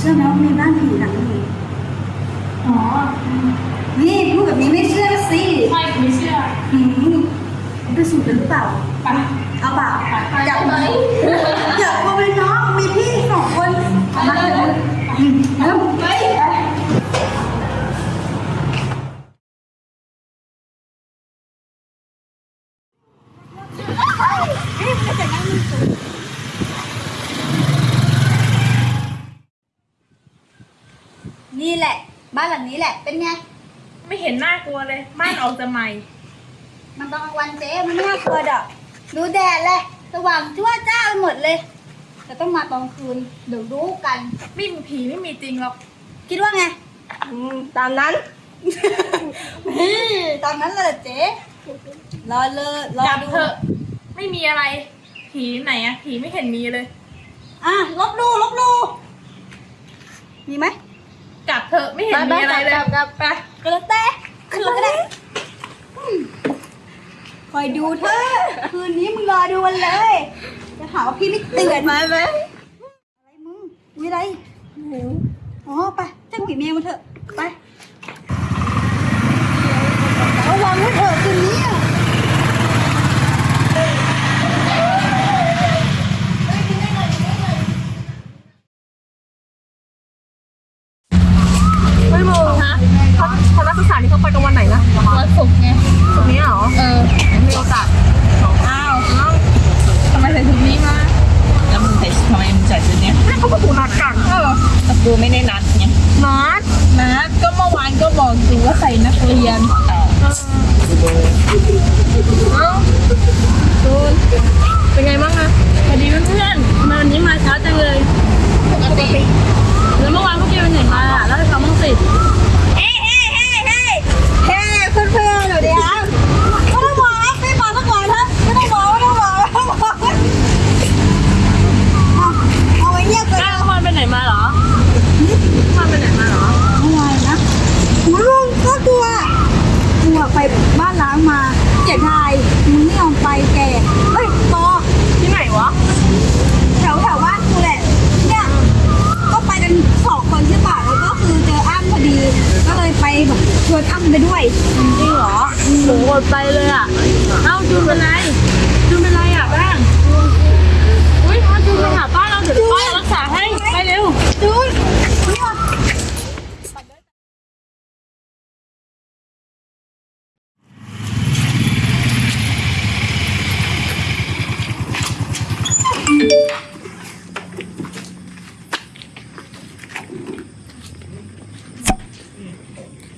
เนี้ยเชื่อไหมว่ามีบ้านผีหลังนึงอ๋อ นี่พูดแบบนี้ไม่เชื่อสิไม่ไม่เชื่อหืมไปสูตรกันหรือเปล่า ไป เอาเปล่าไปอยากไหม อยากมาเป็นน้องมีพี่สองคนมาเถอะอืมเริ่ม ไป นี่แหละ บ้านหลังนี้แหละ เป็นไง ไม่เห็นน่ากลัวเลยม่านออกจะใหม่ มันตอนกลางวันเจ๊มันไม่น่ากลัวดอกดูแดดเลยสว่างทั่วจ้าไปหมดเลย แต่ต้องมาตอนคืน เดี๋ยวรู้กัน ไม่มีผีไม่มีจริงหรอก คิดว่าไงตามนั้น นี่ตอนนั้นเลยเจ๊รอเลยรอจับดูเถอะไม่มีอะไร ผีไหนอะผีไม่เห็นมีเลย อะลบดูลบดูมีไหม จับเถอะไม่เห็นมีอะไรเลยกับไปก็แล้วแต่ขึ้นรถก็ได้อืมคอยดูเถอะคืนนี้มึงรอดูมันเลย จะหาว่าพี่ไม่เตือนมาไหมอะไรมึงมีอะไรอ๋อไปจ้างผีเมียมาเถอะไประวังไว้เถอะคืนนี้ เขาเขานักศึกษานี่เขาไปกันวันไหนนะวันศุกร์ไงศุกร์นี้เหรอ เออมีโอกาสอ้าวอ้าวทำไมใส่ชุดนี้มาแล้วมึงใส่ทำไมมึงใส่ชุดเนี้ยแม่เขาก็ถูกนัดกันเออแต่กูไม่ได้นัดไงนัดนัดก็เมื่อวานก็บอกอยู่ว่าใส่นักเรียนเอ้าตูนเป็นไงบ้างอะสวัสดีเพื่อนๆทำไมวันนี้มาช้าจังเลยปกติแล้วเมื่อวานพวกแกไปไหนมาอะเล่าให้ฟังบ้างสิ เฮ้เฮ้เฮ้เฮ้เฮ้เพื่อนเพื่อนๆเดี๋ยวเดี๋ยวไม่ต้องบอกนะไม่บอกสักวันนะไม่ต้องบอกไม่ต้องบอกไม่ต้องบอกเอาเอาไว้เงียบก่อน ก้าววันไปไหนมาเหรอวันไปไหนมาเหรอ เมื่อวานนะหูลุงก็กลัวกลัวไปบ้านล้างมาเจ็ดทายมึงไม่ยอมไปแกเฮ้ยปอ ที่ไหนวะ แถวแถวบ้านกูแหละ เนี่ย ก็ไปกันสองคนใช่ปะแล้วก็คือเจออ้ำพอดี ก็เลยไปแบบชวนอ้ำไปด้วย จริงเหรอโหอด ไปเลยอะ เอ้าจูนเป็นไรจูนเป็นไรอะบ้างอุ้ยพาจูนไปหาป้าเราเดี๋ยวป้ารักษาให้ไปเร็วจูนเนี่ย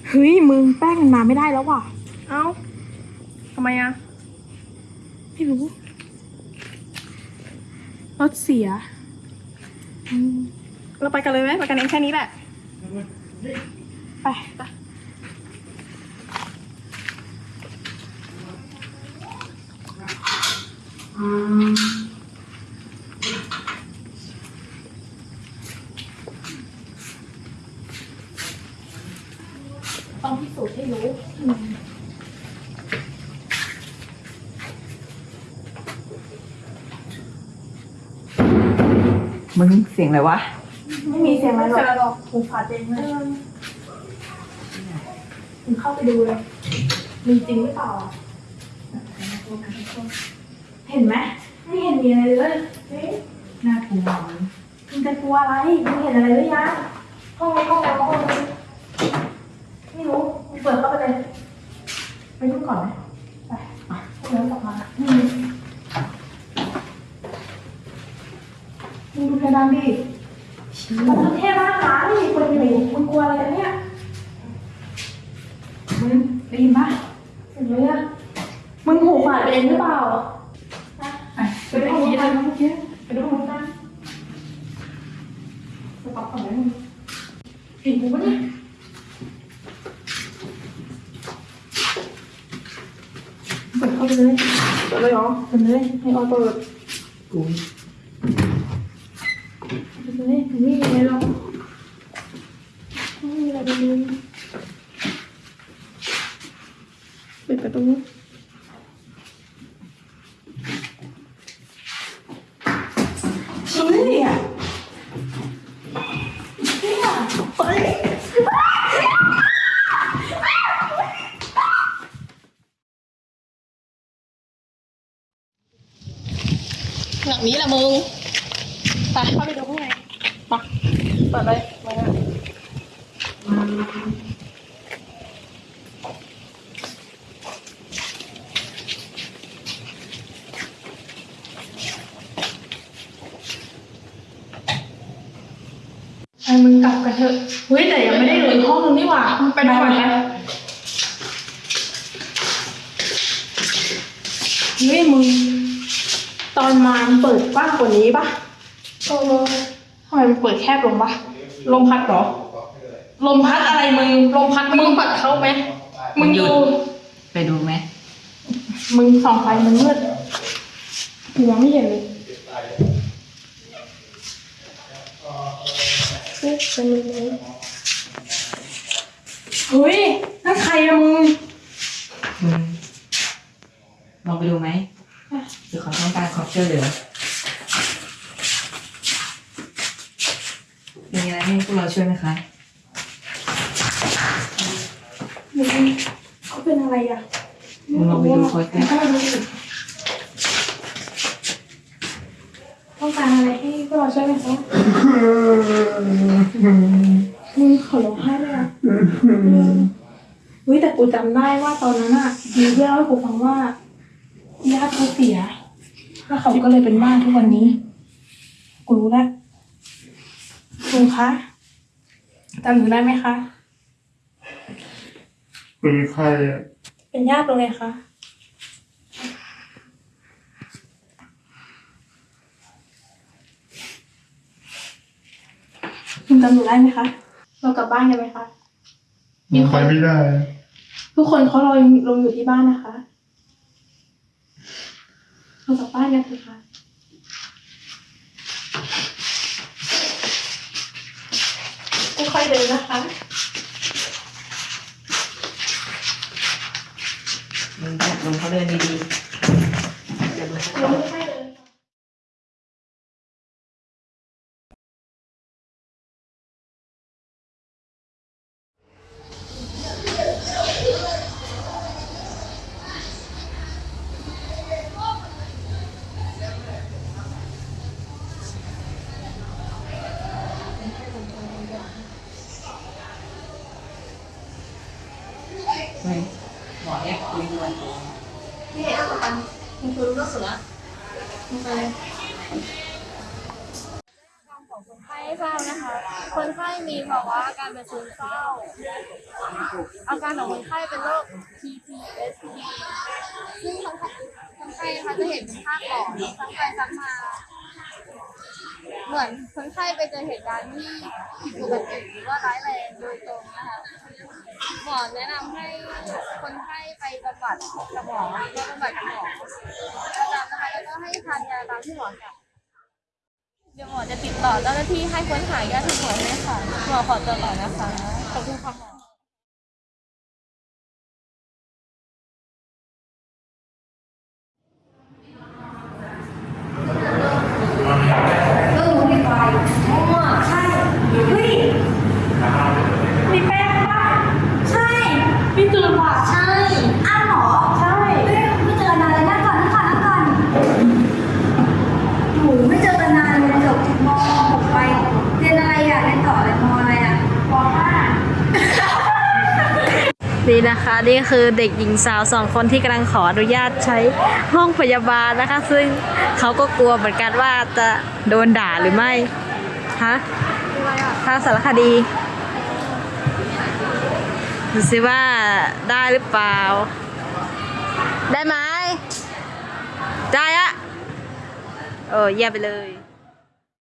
เฮ้ยมึงแป้งมันมาไม่ได้แล้วว่ะ เอ้าทำไมอะไม่รู้รถเสียอืมเราไปกันเลยไหมไปกันเองแค่นี้แหละ ไปไปต้องพิสูจน์ให้รู้ มึงเสียงอะไรวะ ไม่มีเสียงอะไรหรอกหูฝาดเองเลยมึงเข้าไปดูเลย มีจริงหรือเปล่าอะเห็นไหมไม่เห็นมีอะไรเลยเฮ้ยน่ากลัวมึงจะกลัวอะไร มึงเห็นอะไรหรือยัง ห้องนี้ห้องแล้วห้องนี้ไม่รู้มึงเปิดเข้าไปเลย ไปดูก่อนไหมไปอะพวกนั้นกลับมาอืมมึงดูเพดานดิมันเท่มากนะนี่มีคนอยู่มึงกลัวอะไรกันเนี่ย มึงได้ยินปะ เห็นไหมอะมึง หูฝาดไปเองหรือเปล่าไปไปดูห้องนี้เลยเมื่อกี้ไปดูมึงกันไปปรับก่อนไหมมึงเห็นกูปะเนี่ย เปิดเข้าไปเลยเปิดเลยเหรอเปิดเลยให้ออยเปิด กู เปิดเลยไม่มีอะไรหรอกไม่มีอะไรเลย เฮ้ยอะเฮ้ย หลัง นี้แหละมึงไปเข้าไปดูข้างในมาเปิดเลยมาแล้วไอ้มึงกลับกันเถอะเฮ้ยแต่ยังไม่ได้เลืออีกห้องนึงนี่หว่าไปดูก่อนนะเฮ้ยมึง ตอนมามันเปิดกว้างกว่านี้ปะเออทำไมมันเปิดแคบลงปะลมพัดเหรอ ลมพัดอะไรมึง ลมพัดมึงปัดเข้าไหมมึงดู ไปดูไหม มึงส่องไฟมันมืดกูมองไม่เห็นเลยเฮ้ยเป็นยังไงเฮ้ยนั่นใครอะมึงมึง ลองไปดูไหม ช่วยเหลือ มีอะไรให้พวกเราช่วยไหมคะ มึงเขาเป็นอะไรอะมึงลองไปดูเขาสิ เข้ามาดูสิต้องการอะไรให้พวกเราช่วยไหมคะมึงขอร้องไห้เลยอะเฮ้ยแต่กูจำได้ว่าตอนนั้นอะมีเพื่อนเล่าให้กูฟังว่าญาติเขาเสีย แล้วเขาก็เลยเป็นบ้านทุกวันนี้ กูรู้แล้วลุงคะจำหนูได้ไหมคะ เป็นใครอะเป็นญาติลุงไงคะลุงจำหนูได้ไหมคะ เรากลับบ้านกันไหมคะมีคนไปไม่ได้ ทุกคนเขารอลงอยู่ที่บ้านนะคะ เรากลับบ้านกันเถอะค่ะ ค่อยๆเดินนะคะ มึงจับลงเขาเดินดีๆเดี๋ยวมึงจะเราค่อยๆเดินเคนไข้ให้ทรานะคะ คนไข้มีภาวะอาการเป็นซึมเศร้า อาการของคนไข้เป็นโรค PTSD ซึ่งคนไข้คนไข้นะคะจะเห็นเป็นภาพก่อนซ้ำไปซ้ำมา เหมือนคนไข้ไปเจอเหตุการณ์ที่ผิดปกติหรือว่าร้ายแรงโดยตรงนะคะหมอแนะนำให้คนไข้ไปบำบัดกับหมอไปบำบัดกับหมอประจำนะคะแล้วก็ให้ทานยาตามที่หมอสั่งเดี๋ยวหมอจะติดต่อเจ้าหน้าที่ให้ค้นหายาทุกหมอให้ค่ะหมอขอตัวก่อนนะคะขอบคุณค่ะหมออมีไฟมั่วใช่ เฮ้ย มีแป้งป่ะ ใช่ มีจืดป่ะ ใช่ อ้าวเหรอ ใช่ เฮ้ยไม่เจอกันนานเลยนั่งก่อนนั่งก่อนนั่งก่อนโหไม่เจอกันนานเลยจบม .6 ไป เรียนอะไรอะเรียนต่ออะไรมอะไรอะ ป นี่ะคะ นี่คือเด็กหญิงสาวสองคนที่กำลังขออนุญาตใช้ห้องพยาบาลนะคะ ซึ่งเขาก็กลัวเหมือนกันว่าจะโดนด่าหรือไม่ฮะทางสารคดีดูสิว่าได้หรือเปล่า ได้ไหมได้อะโอ้เยี่ยมไปเลย